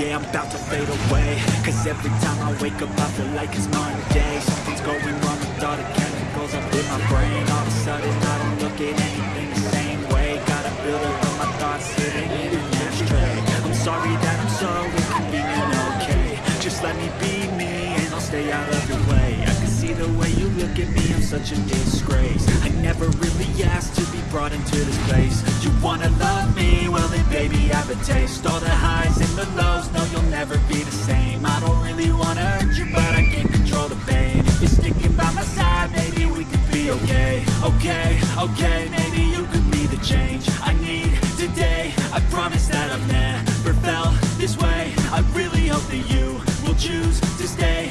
yeah, I'm about to fade away. Cause every time I wake up I feel like it's Monday. Something's going wrong with all the chemicals up in my brain. All of a sudden I don't look at anything the same way. Gotta build up all my thoughts sitting in an ashtray. I'm sorry that I'm so inconvenient, okay. Just let me be me and I'll stay out of your way. I can see the way you look at me, I'm such a disgrace. I never really asked to be brought into this place. You wanna love me? Well then baby have a taste okay Okay, okay, maybe you could be the change I need today. I promise that I've never felt this way. I really hope that you will choose to stay